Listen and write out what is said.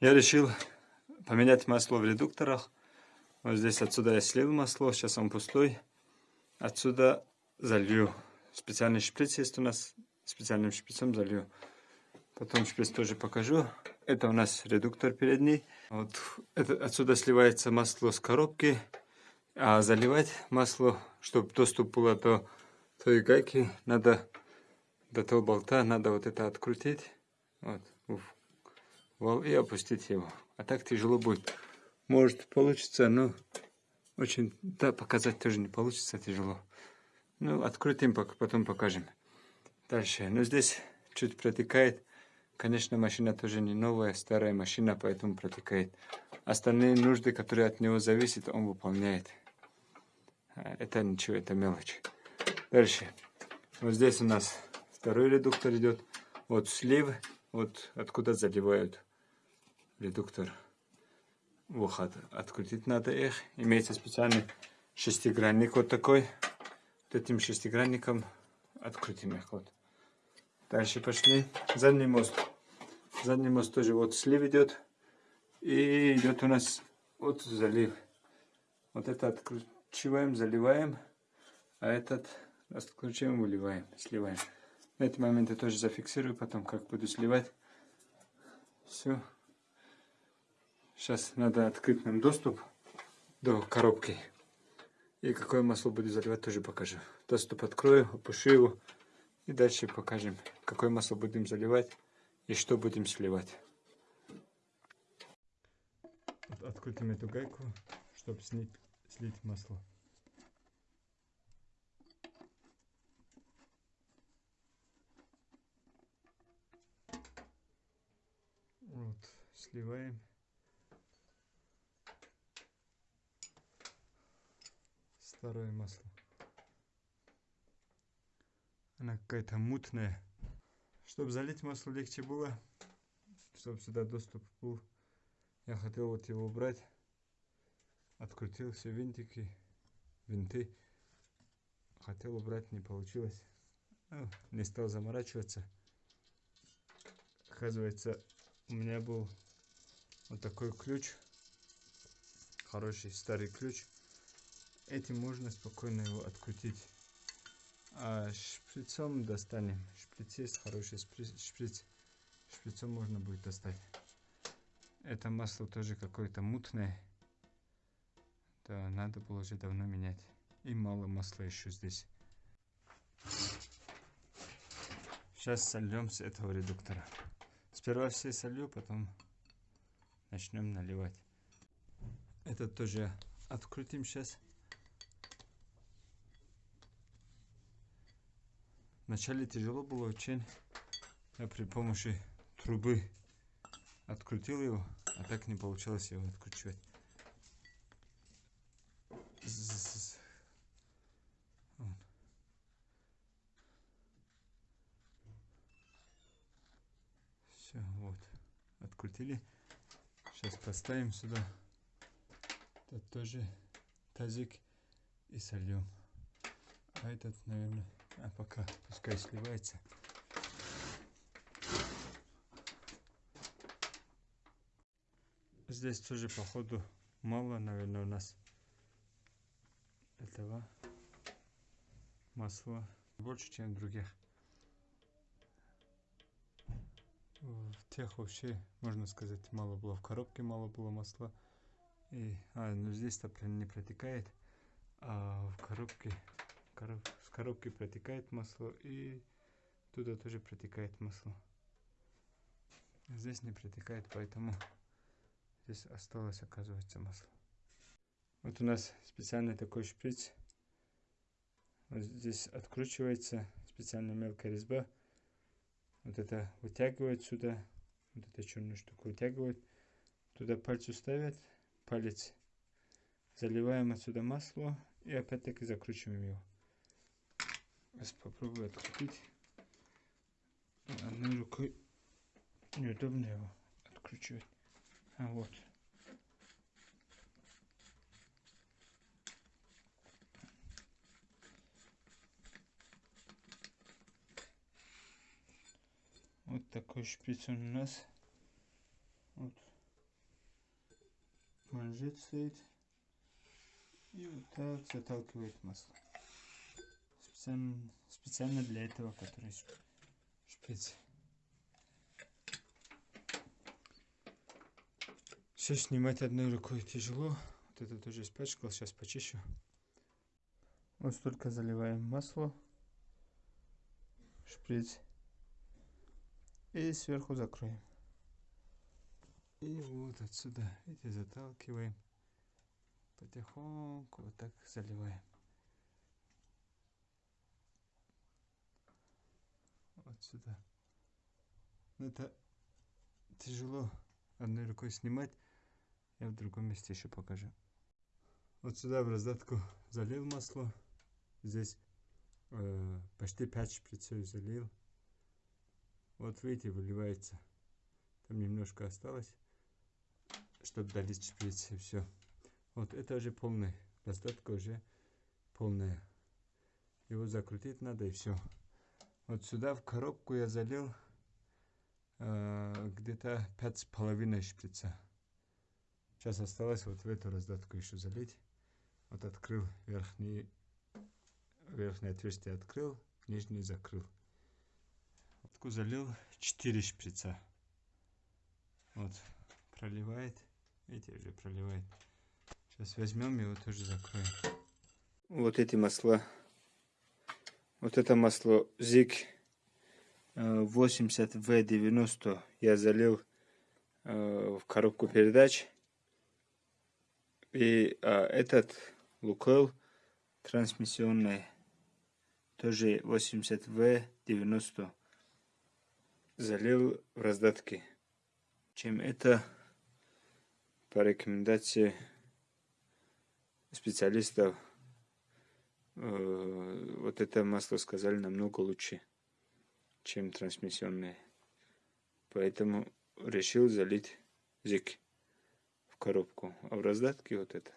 Я решил поменять масло в редукторах. Вот здесь отсюда я слил масло, сейчас он пустой. Отсюда залью. Специальный шприц есть у нас, специальным шприцом залью. Потом шприц тоже покажу. Это у нас редуктор передний. Вот это, отсюда сливается масло с коробки. А заливать масло, чтобы доступ было до той гайки, надо до того болта, надо вот это открутить. Вот, вал и опустить его. А так тяжело будет. Может получится, но очень, да, показать тоже не получится, тяжело. Ну, открутим, потом покажем. Дальше. Ну, здесь чуть протекает. Конечно, машина тоже не новая, старая машина, поэтому протекает. Остальные нужды, которые от него зависят, он выполняет. А, это ничего, это мелочь. Дальше. Вот здесь у нас второй редуктор идет. Вот слив, вот откуда заливают редуктор. Выход. Открутить надо их. Имеется специальный шестигранник вот такой. Вот этим шестигранником открутим их. Вот. Дальше пошли. Задний мост. Задний мост тоже вот слив идет. И идет у нас вот залив. Вот это откручиваем, заливаем. А этот откручиваем, выливаем, сливаем. На эти моменты тоже зафиксирую, потом как буду сливать. Все. Сейчас надо открыть нам доступ до коробки. И какое масло буду заливать, тоже покажу. Доступ открою, опущу его. И дальше покажем, какое масло будем заливать и что будем сливать. Открутим эту гайку, чтобы снять, слить масло. Вот, сливаем. Старое масло. Она какая-то мутная. Чтобы залить масло легче было, чтобы сюда доступ был, я хотел вот его убрать. Открутил все винтики, винты. Хотел убрать, не получилось. Ну, не стал заморачиваться. Оказывается, у меня был вот такой ключ. Хороший старый ключ. Этим можно спокойно его открутить. А шприцом достанем. Шприц есть хороший шприц. Шприцом можно будет достать. Это масло тоже какое-то мутное. Да, надо было уже давно менять. И мало масла еще здесь. Сейчас сольем с этого редуктора. Сперва все солью, потом начнем наливать. Это тоже открутим сейчас. Вначале тяжело было очень. Я при помощи трубы открутил его, а так не получилось его откручивать. Все, вот. Открутили. Сейчас поставим сюда. Это тоже тазик и сольем. А этот, наверное, а пока пускай сливается. Здесь тоже походу мало, наверное, у нас этого масла больше, чем в других. В тех вообще, можно сказать, мало было. В коробке мало было масла. И, а, ну здесь-то не протекает, а в коробке короб, с коробки протекает масло и туда тоже протекает масло. Здесь не протекает, поэтому здесь осталось, оказывается, масло. Вот у нас специальный такой шприц. Вот здесь откручивается специально мелкая резьба. Вот это вытягивает сюда. Вот эту черную штуку вытягивает. Туда пальцу ставят. Палец заливаем отсюда масло и опять-таки закручиваем его. Сейчас попробую открутить. Одной рукой неудобно его откручивать. А вот. Вот такой шприц у нас. Вот. манжет стоит. И вот так заталкивает масло. Специально, специально для этого, который шприц. Все снимать одной рукой тяжело. Вот это тоже испачкал, сейчас почищу. Вот столько заливаем масло. Шприц. И сверху закроем. И вот отсюда, видите, заталкиваем. Потихоньку вот так заливаем. Вот сюда. Но это тяжело одной рукой снимать. Я в другом месте еще покажу. Вот сюда в раздатку залил масло. Здесь э, почти 5 шприцев залил. Вот видите, выливается. Там немножко осталось чтобы долить шприц и все. Вот это уже полный, достатка уже полная. Его закрутить надо и все. Вот сюда в коробку я залил э, где-то пять с половиной шприца. Сейчас осталось вот в эту раздатку еще залить. Вот открыл верхний, верхнее отверстие открыл, нижний закрыл. Вот залил 4 шприца. Вот, проливает. Видите, уже проливает. Сейчас возьмем его тоже закроем. Вот эти масла. Вот это масло ZIG 80V90 я залил э, в коробку передач. И а, этот Лукойл трансмиссионный тоже 80V90 залил в раздатки. Чем это по рекомендации специалистов э, вот это масло сказали намного лучше, чем трансмиссионное. Поэтому решил залить зик в коробку. А в раздатке вот это